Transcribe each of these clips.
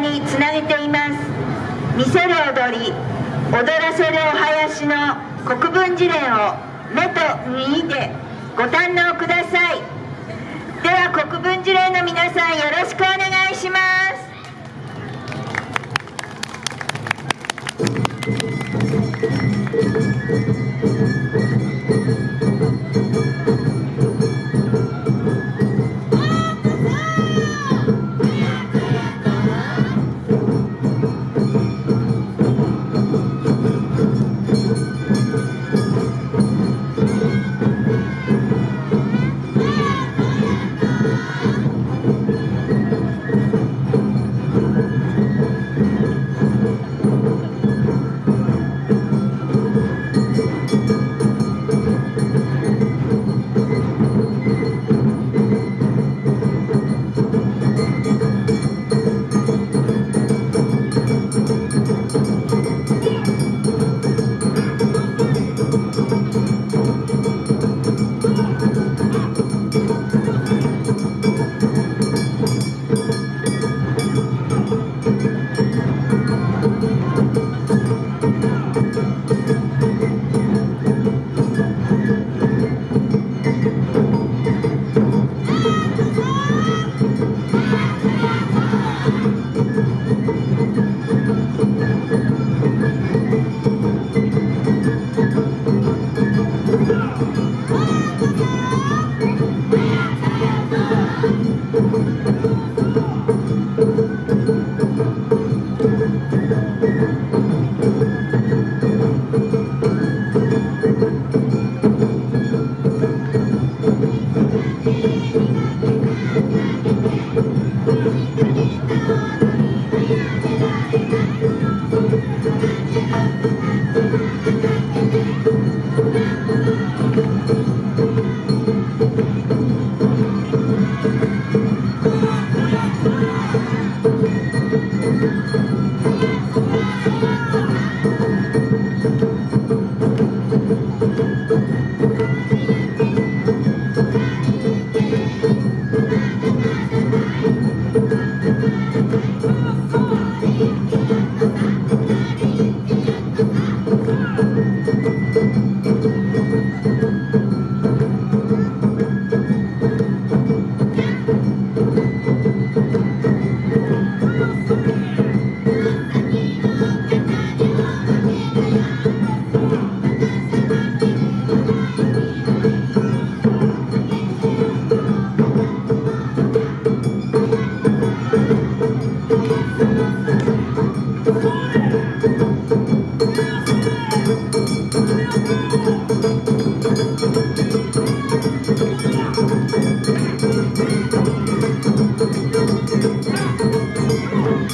につなげています。見せる踊り踊らせるお囃子の国分事例を目と耳でご堪能ください。では国分事例の皆さん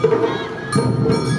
Música